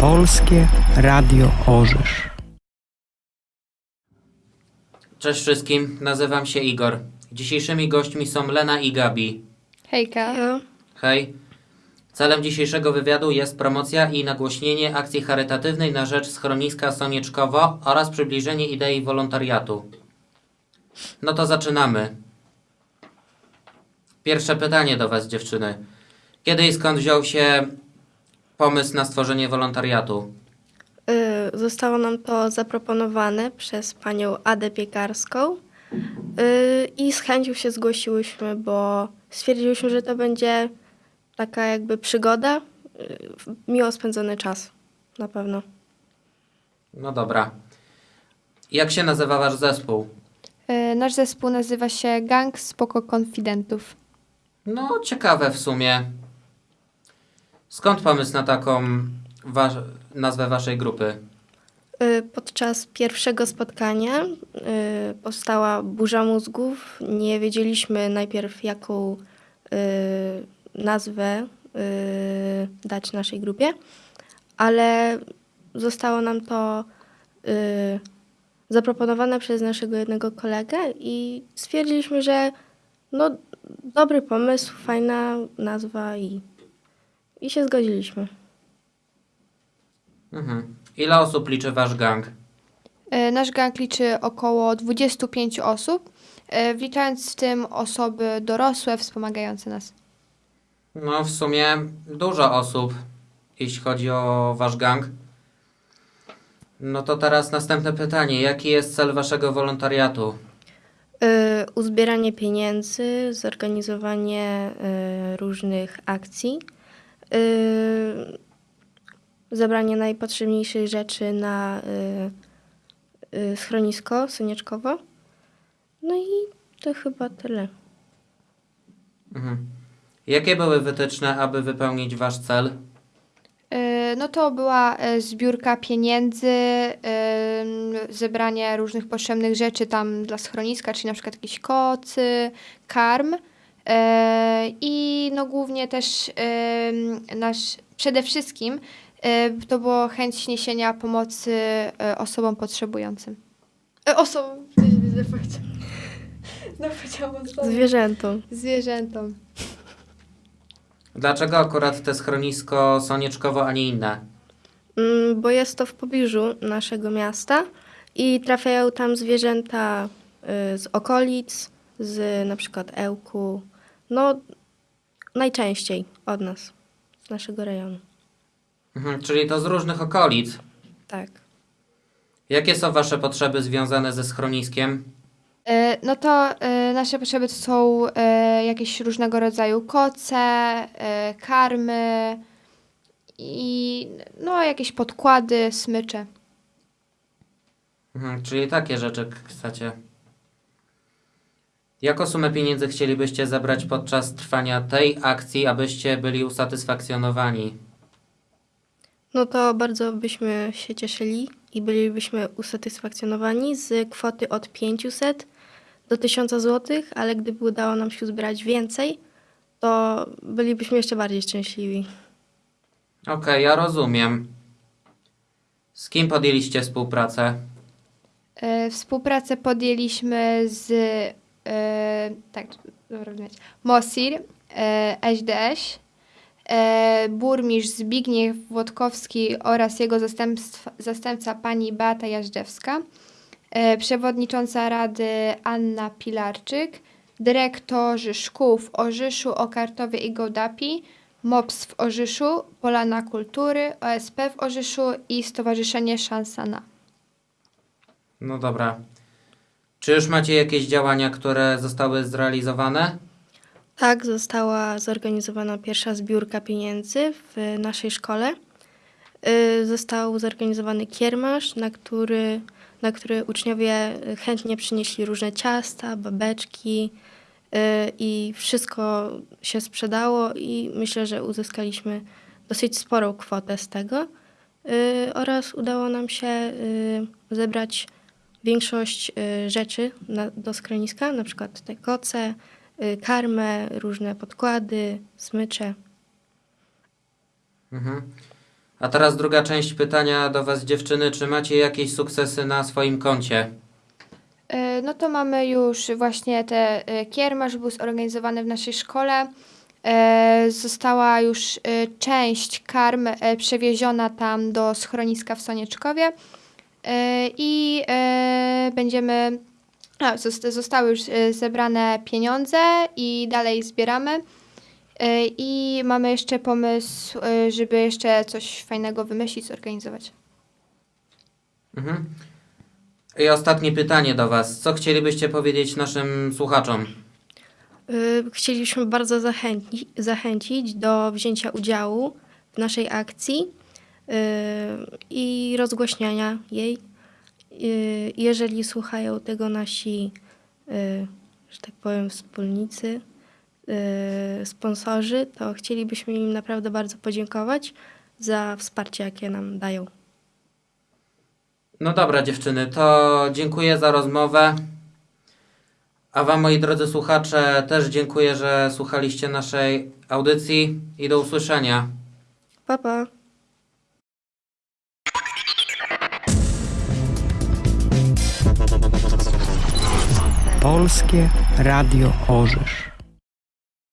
Polskie Radio Orzysz. Cześć wszystkim, nazywam się Igor. Dzisiejszymi gośćmi są Lena i Gabi. Hejka. Hej. Celem dzisiejszego wywiadu jest promocja i nagłośnienie akcji charytatywnej na rzecz schroniska Sonieczkowo oraz przybliżenie idei wolontariatu. No to zaczynamy. Pierwsze pytanie do Was, dziewczyny. Kiedy i skąd wziął się pomysł na stworzenie wolontariatu? Y, Zostało nam to zaproponowane przez panią Adę Piekarską y, i z chęcią się zgłosiłyśmy, bo stwierdziłyśmy, że to będzie taka jakby przygoda, y, miło spędzony czas na pewno. No dobra. Jak się nazywa Wasz zespół? Nasz zespół nazywa się Gang Spoko Konfidentów. No, ciekawe w sumie. Skąd pomysł na taką wa- nazwę waszej grupy? Y, Podczas pierwszego spotkania y, powstała burza mózgów. Nie wiedzieliśmy najpierw, jaką y, nazwę dać naszej grupie, ale zostało nam to zaproponowane przez naszego jednego kolegę i stwierdziliśmy, że no, dobry pomysł, fajna nazwa i, i się zgodziliśmy. Mhm. Ile osób liczy wasz gang? E, Nasz gang liczy około 25 osób, e, wliczając w tym osoby dorosłe wspomagające nas. No, w sumie dużo osób, jeśli chodzi o wasz gang. No to teraz następne pytanie. Jaki jest cel waszego wolontariatu? Y, uzbieranie pieniędzy, zorganizowanie y, różnych akcji, y, zebranie najpotrzebniejszych rzeczy na y, y, schronisko Sonieczkowo. No i to chyba tyle. Mhm. Jakie były wytyczne, aby wypełnić wasz cel? No to była e, zbiórka pieniędzy, zebranie różnych potrzebnych rzeczy tam dla schroniska, czyli na przykład jakieś kocy, karm i no głównie też nasz, przede wszystkim e, to było chęć niesienia pomocy e, osobom potrzebującym. E, Osobom. No powiedziałam. Zwierzętom. Zwierzętom. Dlaczego akurat te schronisko Sonieczkowo, a nie inne? Mm, Bo jest to w pobliżu naszego miasta i trafiają tam zwierzęta y, z okolic, z na przykład Ełku, no najczęściej od nas, z naszego rejonu. Mhm. Czyli to z różnych okolic. Tak. Jakie są wasze potrzeby związane ze schroniskiem? E, No to e, nasze potrzeby to są e, jakieś różnego rodzaju koce, karmy i no jakieś podkłady, smycze. Mhm, czyli takie rzeczy chcecie. Jaką sumę pieniędzy chcielibyście zebrać podczas trwania tej akcji, abyście byli usatysfakcjonowani? No to bardzo byśmy się cieszyli i bylibyśmy usatysfakcjonowani z kwoty od 500 do 1000 zł, ale gdyby udało nam się zbierać więcej, to bylibyśmy jeszcze bardziej szczęśliwi. Okej, ja rozumiem. Z kim podjęliście współpracę? E, Współpracę podjęliśmy z e, tak, dobra, Mosir, e, SDŚ, e, burmistrz Zbigniew Włodkowski oraz jego zastępca pani Beata Jażdżewska, e, przewodnicząca Rady Anna Pilarczyk, dyrektorzy szkół w Orzyszu, Okartowie i Gołdapi, MOPS w Orzyszu, Polana Kultury, OSP w Orzyszu i Stowarzyszenie Szansa na. No dobra. Czy już macie jakieś działania, które zostały zrealizowane? Tak, została zorganizowana pierwsza zbiórka pieniędzy w naszej szkole. Y, Został zorganizowany kiermasz, na który, na który uczniowie chętnie przynieśli różne ciasta, babeczki y, i wszystko się sprzedało i myślę, że uzyskaliśmy dosyć sporą kwotę z tego. Y, Oraz udało nam się zebrać większość y, rzeczy na, do schroniska, na przykład te koce, y, karmę, różne podkłady, smycze. Mhm. A teraz druga część pytania do Was, dziewczyny. Czy macie jakieś sukcesy na swoim koncie? E, No to mamy już właśnie te e, kiermasz był zorganizowany w naszej szkole. E, Została już część karm przewieziona tam do schroniska w Sonieczkowie i e, będziemy. A, zostały już e, zebrane pieniądze i dalej zbieramy. E, I mamy jeszcze pomysł, e, żeby jeszcze coś fajnego wymyślić, zorganizować. Mhm. I ostatnie pytanie do Was. Co chcielibyście powiedzieć naszym słuchaczom? Chcielibyśmy bardzo zachęci, zachęcić do wzięcia udziału w naszej akcji i rozgłaśniania jej. Y, Jeżeli słuchają tego nasi, y, że tak powiem, wspólnicy, y, sponsorzy, to chcielibyśmy im naprawdę bardzo podziękować za wsparcie, jakie nam dają. No dobra, dziewczyny, to dziękuję za rozmowę. A Wam, moi drodzy słuchacze, też dziękuję, że słuchaliście naszej audycji i do usłyszenia. Pa, pa! Polskie Radio Orzysz.